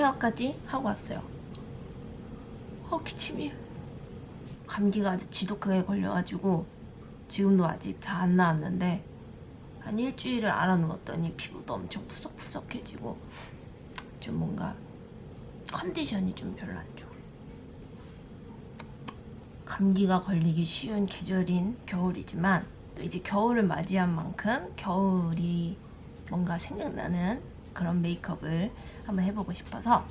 스킨케어까지 하고 왔어요. 어 기침이. 감기가 아주 지독하게 걸려가지고 지금도 아직 다 안 나왔는데 한 일주일을 알아누웠더니 피부도 엄청 푸석푸석해지고 좀 뭔가 컨디션이 좀 별로 안 좋아. 감기가 걸리기 쉬운 계절인 겨울이지만 또 이제 겨울을 맞이한 만큼 겨울이 뭔가 생각나는 그런 메이크업을 한번 해보고 싶어서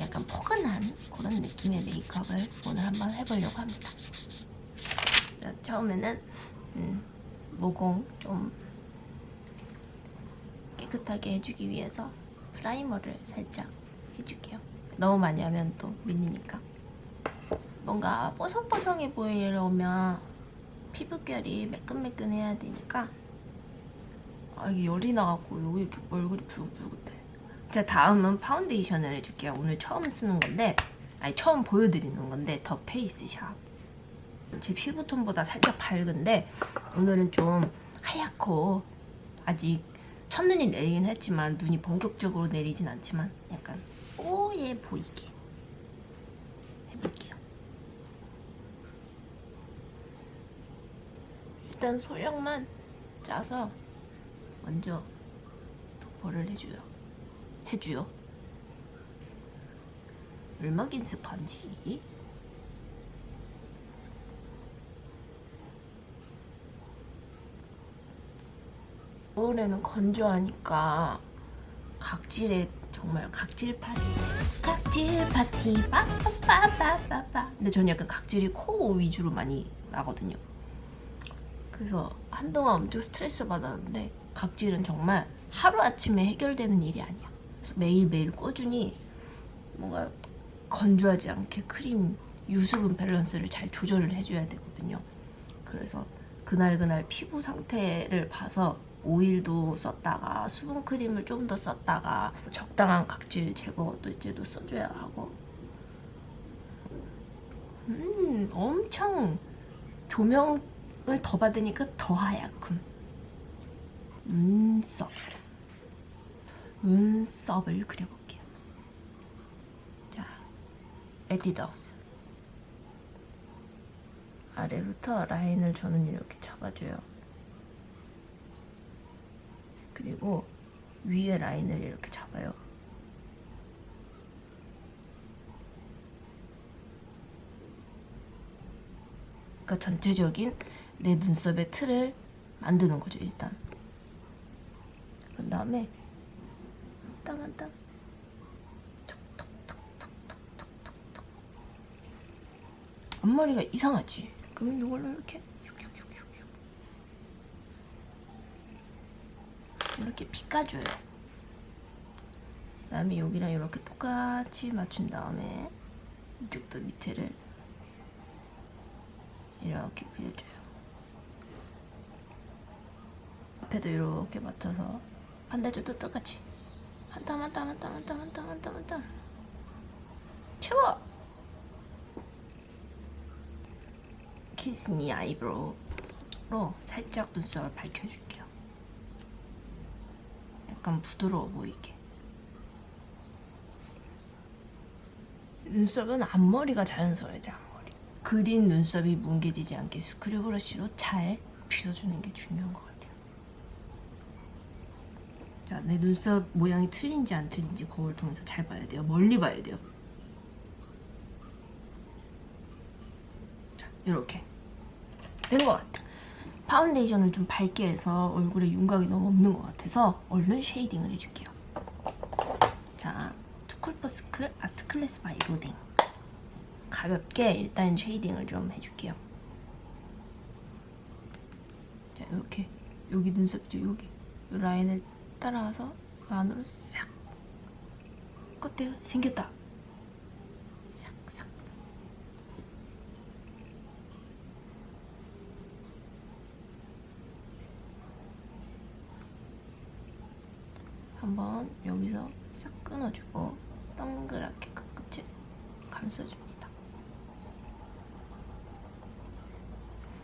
약간 포근한 그런 느낌의 메이크업을 오늘 한번 해보려고 합니다. 자, 처음에는 음, 모공 좀 깨끗하게 해주기 위해서 프라이머를 살짝 해줄게요. 너무 많이 하면 또 밀리니까. 뭔가 뽀송뽀송해 보이려면 피부결이 매끈매끈해야 되니까 아 이게 열이 나갖고 여기 이렇게 얼굴이 붉붉해 자 다음은 파운데이션을 해줄게요. 오늘 처음 쓰는 건데 아니 처음 보여드리는 건데 더 페이스 샵 제 피부톤보다 살짝 밝은데 오늘은 좀 하얗고 아직 첫눈이 내리긴 했지만 눈이 본격적으로 내리진 않지만 약간 뽀얘 보이게 해볼게요. 일단 소량만 짜서 먼저 도포를 해줘요. 해줘요. 얼마긴 습한지. 겨울에는 건조하니까 각질에 정말 각질 파티 각질 파티 빠빠빠빠빠빠 근데 저는 약간 각질이 코 위주로 많이 나거든요 그래서 한동안 엄청 스트레스 받았는데 각질은 정말 하루아침에 해결되는 일이 아니야. 그래서 매일매일 꾸준히 뭔가 건조하지 않게 크림 유수분 밸런스를 잘 조절을 해줘야 되거든요. 그래서 그날그날 피부 상태를 봐서 오일도 썼다가 수분 크림을 좀 더 썼다가 적당한 각질 제거 도 이제도 써줘야 하고. 음 엄청 조명을 더 받으니까 더 하얗군 눈썹 눈썹을 그려볼게요 자 에뛰드하우스 아래부터 라인을 저는 이렇게 잡아줘요 그리고 위에 라인을 이렇게 잡아요. 그러니까 전체적인 내 눈썹의 틀을 만드는 거죠 일단. 그 다음에 땀 한 땀. 톡톡톡톡톡톡톡톡. 앞머리가 이상하지? 그럼 이걸로 이렇게 이렇게 빗가줘요. 그다음에 여기랑 이렇게 똑같이 맞춘 다음에 이쪽도 밑에를 이렇게 그려줘요. 앞에도 이렇게 맞춰서 반대쪽도 똑같이. 한 땀 한 땀 한 땀 한 땀 한 땀 한 땀 한땀. 채워! 키스미 eyebrow로 살짝 눈썹을 밝혀줄게요. 약간 부드러워 보이게. 눈썹은 앞머리가 자연스러워야 돼 앞머리. 그린 눈썹이 뭉개지지 않게 스크류 브러쉬로 잘 빗어주는 게 중요한 것 같아요 자, 내 눈썹 모양이 틀린지 안 틀린지 거울 통해서 잘 봐야 돼요. 멀리 봐야 돼요. 자, 이렇게. 된 것 같아. 파운데이션을 좀 밝게 해서 얼굴에 윤곽이 너무 없는 것 같아서 얼른 shading을 해줄게요. 자, 투쿨포스쿨 아트클래스 바이로댕. 가볍게 일단 shading을 좀 해줄게요. 자, 이렇게. 여기 눈썹죠, 여기. 이 라인을 따라와서 그 안으로 싹 어때요? 생겼다. 싹싹 한번 여기서 싹 끊어주고 동그랗게 끝끝을 감싸줍니다.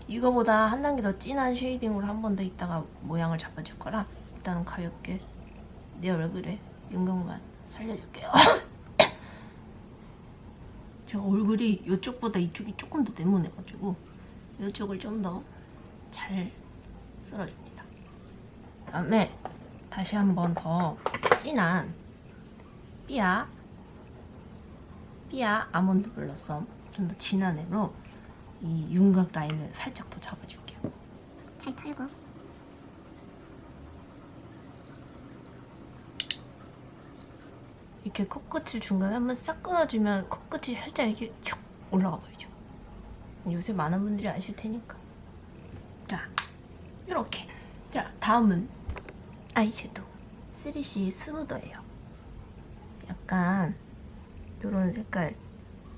이거보다 한 단계 더 진한 쉐이딩으로 한 번 더 있다가 모양을 잡아줄 거라 일단은 가볍게 내 얼굴에 윤곽만 살려줄게요. 제가 얼굴이 이쪽보다 이쪽이 조금 더 네모내가지고 이쪽을 좀 더 잘 쓸어줍니다. 그 다음에 다시 한번 더 진한 삐아 삐아 아몬드 블러썸 좀 더 진한 애로 이 윤곽 라인을 살짝 더 잡아줄게요. 잘 털고 이렇게 코끝을 중간에 한번 싹 끊어주면 코끝이 살짝 이렇게 쭉 올라가 보이죠. 요새 많은 분들이 아실 테니까. 자, 이렇게. 자, 다음은 아이섀도우 3CE 스무더예요. 약간 이런 색깔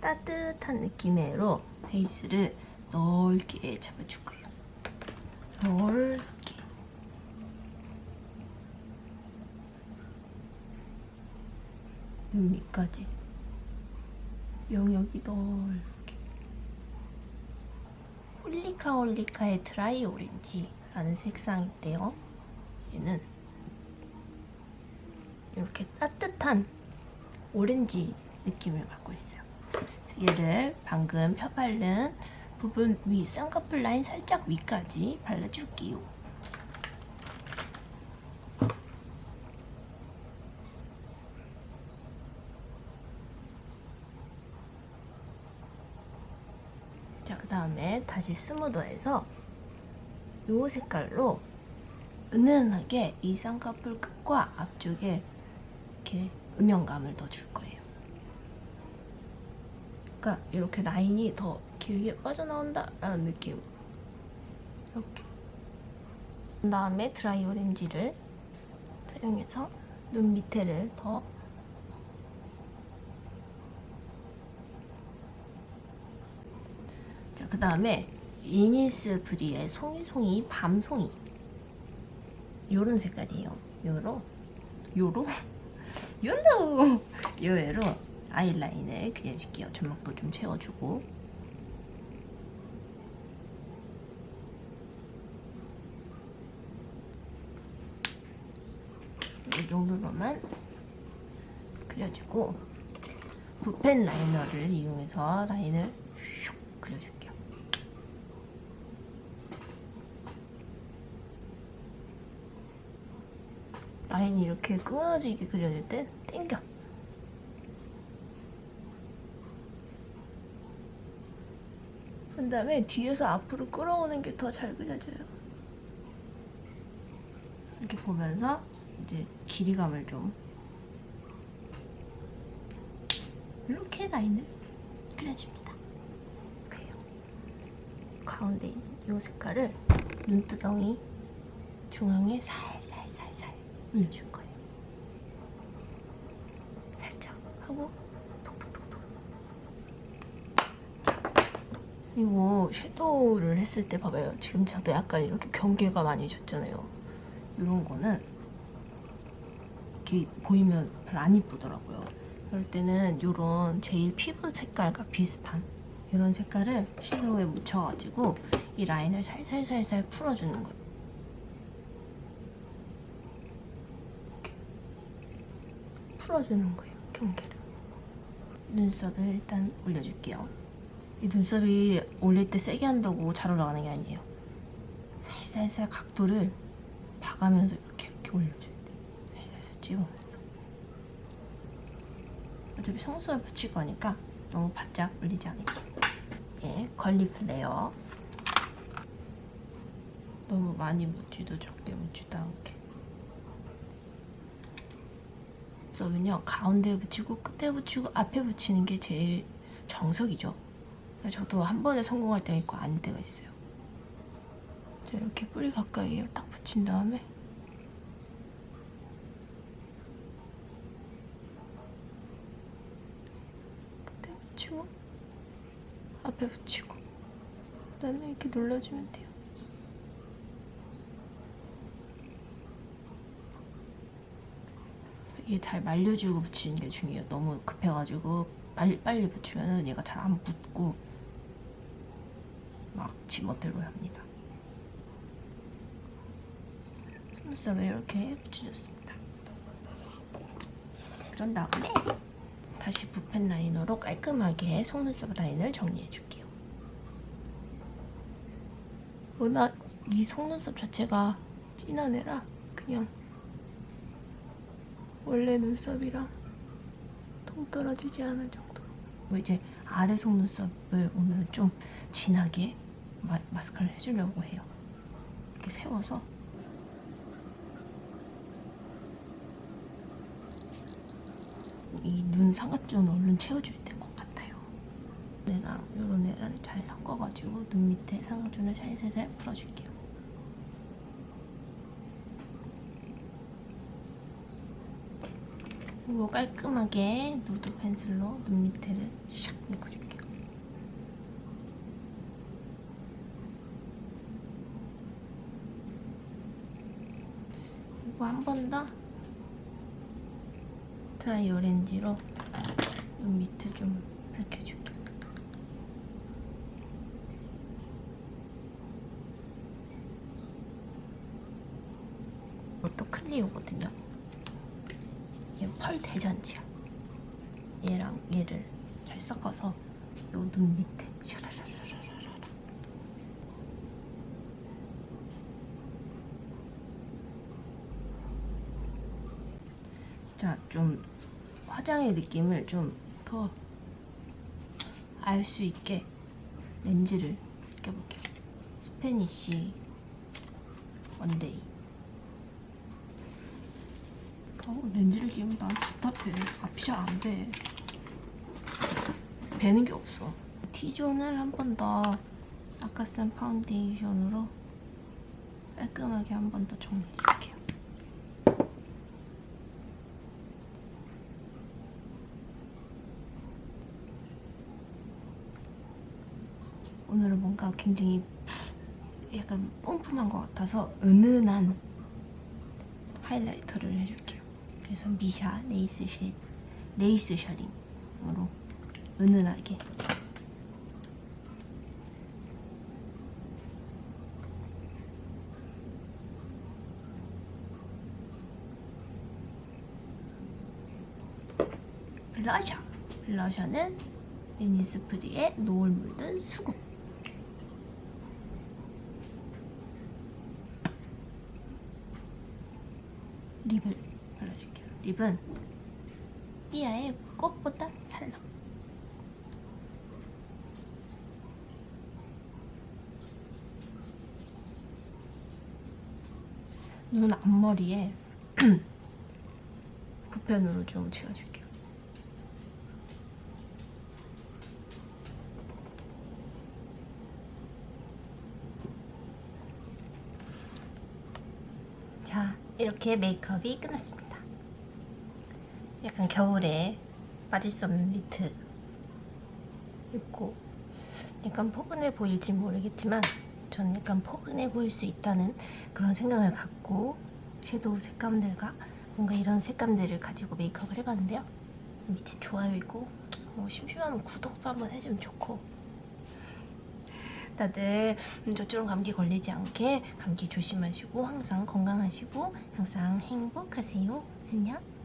따뜻한 느낌의 얘로 베이스를 넓게 잡아줄 거예요. 넓게. 눈 밑까지. 영역이 넓게. 홀리카 홀리카의 드라이 오렌지라는 색상인데요. 얘는 이렇게 따뜻한 오렌지 느낌을 갖고 있어요. 얘를 방금 펴 바른 부분 위 쌍꺼풀 라인 살짝 위까지 발라줄게요 자, 그 다시 스무더해서 이 색깔로 은은하게 이 쌍꺼풀 끝과 앞쪽에 이렇게 음영감을 더 줄 거예요. 그러니까 이렇게 라인이 더 길게 빠져나온다 라는 느낌으로 이렇게 그 다음에 드라이 오렌지를 사용해서 눈 밑에를 더 그 다음에 이니스 브리의 송이송이 밤송이 요런 색깔이에요. 요로 요로 요로 요애로 아이라인을 그려줄게요. 점막도 좀 채워주고 이 정도로만 그려주고 붓펜 라이너를 이용해서 라인을 슉 그려줄게요. 라인이 이렇게 끊어지게 그려질 땐 땡겨. 그 다음에 뒤에서 앞으로 끌어오는 게 더 잘 그려져요. 이렇게 보면서 이제 길이감을 좀 이렇게 라인을 그려줍니다. 그래요. 가운데 있는 이 색깔을 눈두덩이 중앙에 살살살살 올려줄 거예요. 살짝 하고 톡톡톡톡. 이거 섀도우를 했을 때 봐봐요. 지금 저도 약간 이렇게 경계가 많이 졌잖아요. 이런 거는 이렇게 보이면 별로 안 이쁘더라고요. 그럴 때는 이런 제일 피부 색깔과 비슷한 이런 색깔을 섀도우에 묻혀가지고 이 라인을 살살살살 풀어주는 거예요. 이렇게 풀어주는 거예요, 경계를. 눈썹을 일단 올려줄게요. 이 눈썹이 올릴 때 세게 한다고 잘 올라가는 게 아니에요. 살살살 각도를 봐가면서 이렇게 이렇게 올려줘야 돼. 살살살 찍으면서. 어차피 속눈썹에 붙일 거니까 너무 바짝 올리지 않을게. 예, 걸리 플레어. 너무 많이 묻지도 적게 묻지도 않게. 눈썹은요 가운데에 붙이고 끝에 붙이고 앞에 붙이는 게 제일 정석이죠. 저도 한 번에 성공할 때가 있고 아닐 때가 있어요. 자, 이렇게 뿌리 가까이에 딱 붙인 다음에 끝에 붙이고 앞에 붙이고 그 다음에 이렇게 눌러주면 돼요. 이게 잘 말려주고 붙이는 게 중요해요. 너무 급해가지고 빨리 빨리 붙이면은 얘가 잘 안 붙고 막 지멋대로 합니다. 눈썹을 이렇게 붙여줬습니다. 그런 다음에 다시 붓펜 라이너로 깔끔하게 속눈썹 라인을 정리해줄게요. 워낙 이 속눈썹 자체가 진한 애라 그냥 원래 눈썹이랑 동떨어지지 않을 정도로 그리고 이제 아래 속눈썹을 오늘은 좀 진하게 마, 마스카라를 해주려고 해요. 이렇게 세워서 이눈 삼각존 얼른 채워줘야 될 것 같아요. 얘랑 요런 애랑 잘 섞어가지고 눈 밑에 삼각존을 살살살 풀어줄게요. 그리고 깔끔하게 누드 펜슬로 눈 밑에를 샥 메꿔줄게요. 그리고 한 번 더 드라이 오렌지로 눈 밑을 좀 밝혀줄게요. 이것도 클리오거든요. 얘펄 대잔치야. 얘랑 얘를 잘 섞어서 요 눈 밑에 샤라라라라라라. 자, 좀 화장의 느낌을 좀 더 알 수 있게 렌즈를 껴볼게요. 스페니쉬 원데이. 어, 렌즈를 끼면 난 답답해. 앞이 잘 안 봬. 뵈는 게 없어. T존을 한 번 더 아까 쓴 파운데이션으로 깔끔하게 한 번 더 정리해줄게요. 오늘은 뭔가 굉장히 약간 pom품한 것 같아서 은은한 highlighter를 해줄게요. 그래서 미샤 레이스 쉐 레이스 셔링으로 은은하게. 블러셔 블러셔는 유니스프리의 노을 물든 수국 립을 발라줄게요. 립은 삐아의 꽃보다 살랑. 눈 앞머리에 붓펜으로 좀 채워줄게요. 자, 이렇게 메이크업이 끝났습니다. 약간 겨울에 빠질 수 없는 니트 입고 약간 포근해 보일지 모르겠지만 저는 약간 포근해 보일 수 있다는 그런 생각을 갖고 섀도우 색감들과 뭔가 이런 색감들을 가지고 메이크업을 해봤는데요. 밑에 좋아요 있고 뭐 심심하면 구독도 한번 해주면 좋고 다들 저처럼 감기 걸리지 않게 감기 조심하시고 항상 건강하시고 항상 행복하세요. 안녕.